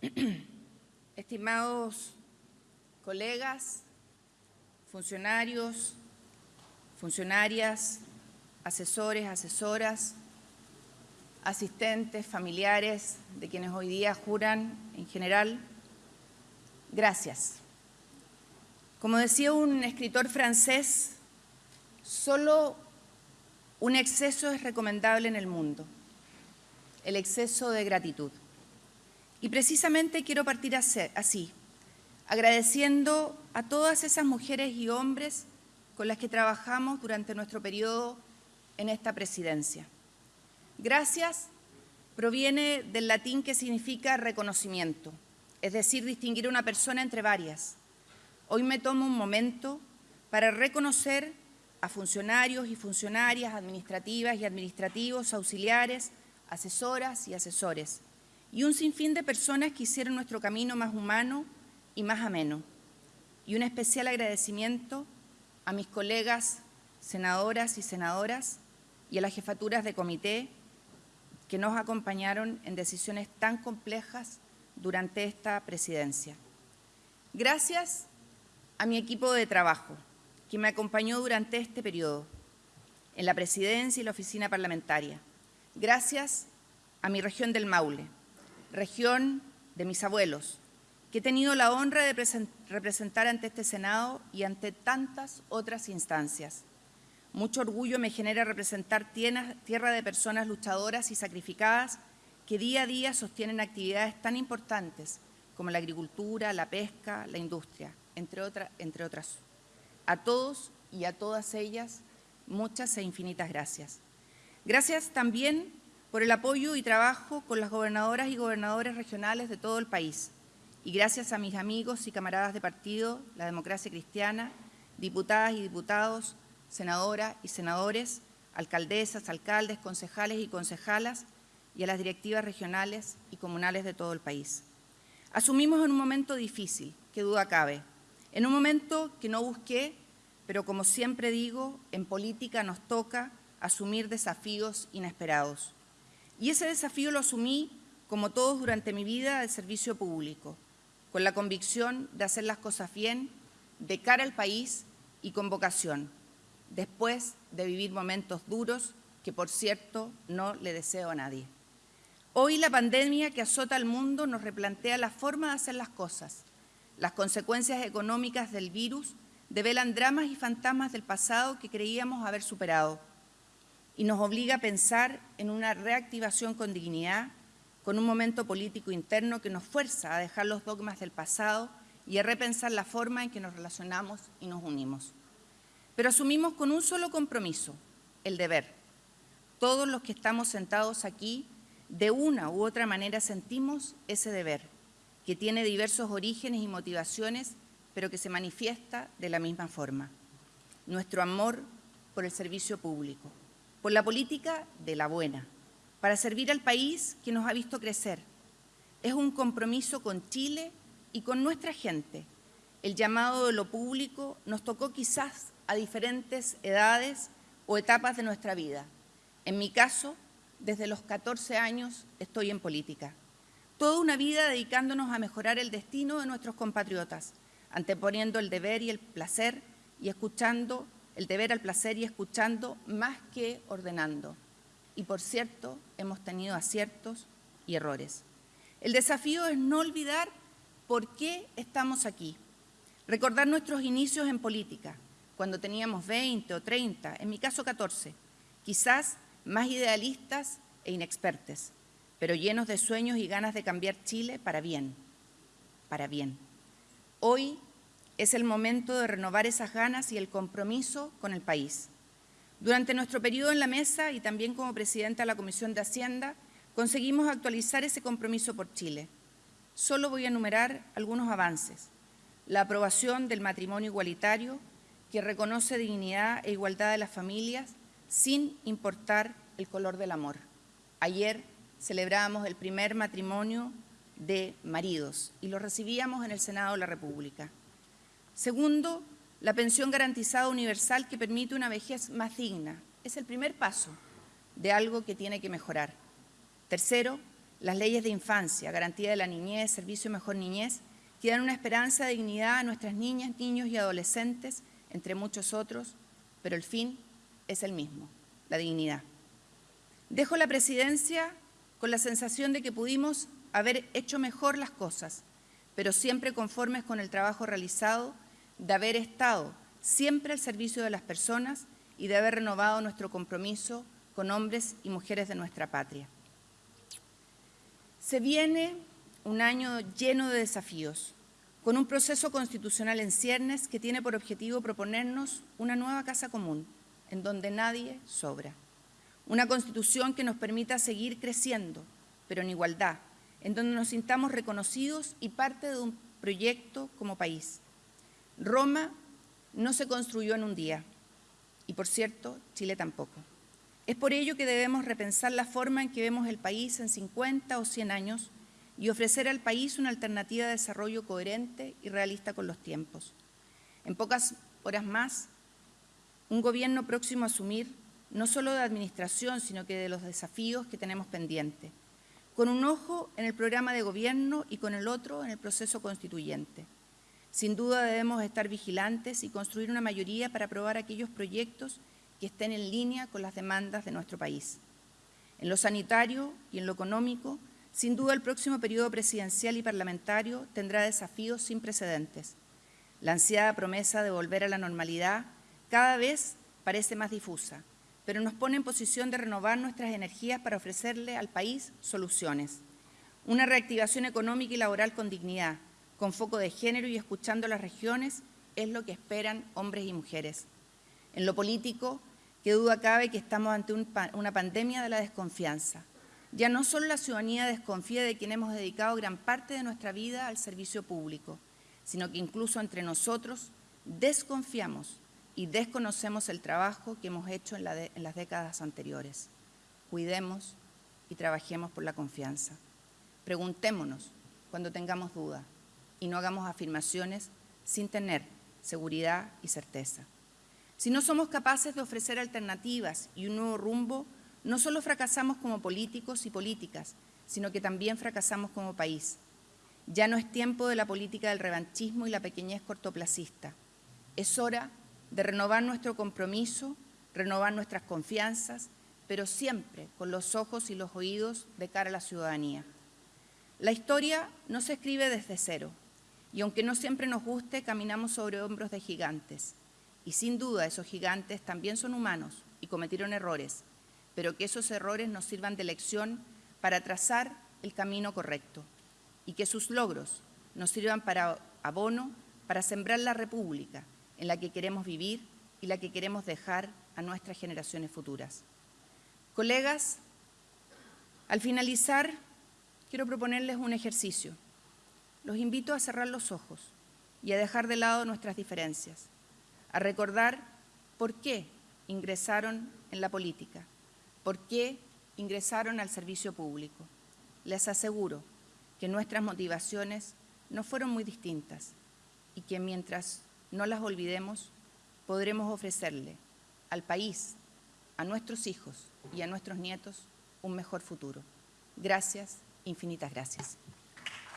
estimados colegas, funcionarios, funcionarias, asesores, asesoras, asistentes, familiares de quienes hoy día juran en general, gracias. Como decía un escritor francés, solo un exceso es recomendable en el mundo, el exceso de gratitud. Y precisamente quiero partir así, agradeciendo a todas esas mujeres y hombres con las que trabajamos durante nuestro periodo en esta presidencia. Gracias proviene del latín que significa reconocimiento, es decir, distinguir a una persona entre varias. Hoy me tomo un momento para reconocer a funcionarios y funcionarias administrativas y administrativos, auxiliares, asesoras y asesores, y un sinfín de personas que hicieron nuestro camino más humano y más ameno. Y un especial agradecimiento a mis colegas senadoras y senadoras y a las jefaturas de comité que nos acompañaron en decisiones tan complejas durante esta presidencia. Gracias a mi equipo de trabajo, que me acompañó durante este periodo, en la presidencia y la oficina parlamentaria. Gracias a mi región del Maule, región de mis abuelos, que he tenido la honra de representar ante este Senado y ante tantas otras instancias. Mucho orgullo me genera representar tierra de personas luchadoras y sacrificadas que día a día sostienen actividades tan importantes como la agricultura, la pesca, la industria, entre, entre otras. A todos y a todas ellas, muchas e infinitas gracias. Gracias también por el apoyo y trabajo con las gobernadoras y gobernadores regionales de todo el país. Y gracias a mis amigos y camaradas de partido, la democracia cristiana, diputadas y diputados, senadoras y senadores, alcaldesas, alcaldes, concejales y concejalas, y a las directivas regionales y comunales de todo el país. Asumimos en un momento difícil, que duda cabe, en un momento que no busqué, pero como siempre digo, en política nos toca asumir desafíos inesperados. Y ese desafío lo asumí, como todos durante mi vida, de servicio público, con la convicción de hacer las cosas bien, de cara al país y con vocación, después de vivir momentos duros que, por cierto, no le deseo a nadie. Hoy la pandemia que azota al mundo nos replantea la forma de hacer las cosas. Las consecuencias económicas del virus develan dramas y fantasmas del pasado que creíamos haber superado y nos obliga a pensar en una reactivación con dignidad, con un momento político interno que nos fuerza a dejar los dogmas del pasado y a repensar la forma en que nos relacionamos y nos unimos. Pero asumimos con un solo compromiso, el deber. Todos los que estamos sentados aquí, de una u otra manera sentimos ese deber, que tiene diversos orígenes y motivaciones, pero que se manifiesta de la misma forma. Nuestro amor por el servicio público, por la política de la buena, para servir al país que nos ha visto crecer. Es un compromiso con Chile y con nuestra gente. El llamado de lo público nos tocó quizás a diferentes edades o etapas de nuestra vida. En mi caso, desde los 14 años estoy en política. Toda una vida dedicándonos a mejorar el destino de nuestros compatriotas, anteponiendo el deber y el placer y escuchando el deber al placer y escuchando más que ordenando. Y por cierto, hemos tenido aciertos y errores. El desafío es no olvidar por qué estamos aquí, recordar nuestros inicios en política, cuando teníamos 20 o 30, en mi caso 14, quizás más idealistas e inexpertes, pero llenos de sueños y ganas de cambiar Chile para bien, para bien. Hoy es el momento de renovar esas ganas y el compromiso con el país. Durante nuestro periodo en la mesa y también como presidenta de la Comisión de Hacienda, conseguimos actualizar ese compromiso por Chile. Solo voy a enumerar algunos avances. La aprobación del matrimonio igualitario, que reconoce dignidad e igualdad de las familias sin importar el color del amor. Ayer celebrábamos el primer matrimonio de maridos y lo recibíamos en el Senado de la República. Segundo, la pensión garantizada universal que permite una vejez más digna. Es el primer paso de algo que tiene que mejorar. Tercero, las leyes de infancia, garantía de la niñez, servicio mejor niñez, que dan una esperanza de dignidad a nuestras niñas, niños y adolescentes, entre muchos otros, pero el fin es el mismo, la dignidad. Dejo la presidencia con la sensación de que pudimos haber hecho mejor las cosas, pero siempre conformes con el trabajo realizado, de haber estado siempre al servicio de las personas y de haber renovado nuestro compromiso con hombres y mujeres de nuestra patria. Se viene un año lleno de desafíos, con un proceso constitucional en ciernes que tiene por objetivo proponernos una nueva casa común, en donde nadie sobra. Una constitución que nos permita seguir creciendo, pero en igualdad, en donde nos sintamos reconocidos y parte de un proyecto como país. Roma no se construyó en un día, y por cierto, Chile tampoco. Es por ello que debemos repensar la forma en que vemos el país en 50 o 100 años y ofrecer al país una alternativa de desarrollo coherente y realista con los tiempos. En pocas horas más, un gobierno próximo a asumir no solo de administración, sino que de los desafíos que tenemos pendientes, con un ojo en el programa de gobierno y con el otro en el proceso constituyente. Sin duda debemos estar vigilantes y construir una mayoría para aprobar aquellos proyectos que estén en línea con las demandas de nuestro país. En lo sanitario y en lo económico, sin duda, el próximo periodo presidencial y parlamentario tendrá desafíos sin precedentes. La ansiada promesa de volver a la normalidad cada vez parece más difusa, pero nos pone en posición de renovar nuestras energías para ofrecerle al país soluciones. Una reactivación económica y laboral con dignidad, con foco de género y escuchando las regiones, es lo que esperan hombres y mujeres. En lo político, qué duda cabe que estamos ante una pandemia de la desconfianza. Ya no solo la ciudadanía desconfía de quien hemos dedicado gran parte de nuestra vida al servicio público, sino que incluso entre nosotros desconfiamos y desconocemos el trabajo que hemos hecho en, las décadas anteriores. Cuidemos y trabajemos por la confianza. Preguntémonos cuando tengamos dudas y no hagamos afirmaciones sin tener seguridad y certeza. Si no somos capaces de ofrecer alternativas y un nuevo rumbo, no solo fracasamos como políticos y políticas, sino que también fracasamos como país. Ya no es tiempo de la política del revanchismo y la pequeñez cortoplacista. Es hora de renovar nuestro compromiso, renovar nuestras confianzas, pero siempre con los ojos y los oídos de cara a la ciudadanía. La historia no se escribe desde cero, y aunque no siempre nos guste, caminamos sobre hombros de gigantes. Y sin duda esos gigantes también son humanos y cometieron errores, pero que esos errores nos sirvan de lección para trazar el camino correcto y que sus logros nos sirvan para abono para sembrar la república en la que queremos vivir y la que queremos dejar a nuestras generaciones futuras. Colegas, al finalizar, quiero proponerles un ejercicio. Los invito a cerrar los ojos y a dejar de lado nuestras diferencias, a recordar por qué ingresaron en la política, por qué ingresaron al servicio público. Les aseguro que nuestras motivaciones no fueron muy distintas y que mientras no las olvidemos, podremos ofrecerle al país, a nuestros hijos y a nuestros nietos un mejor futuro. Gracias, infinitas gracias.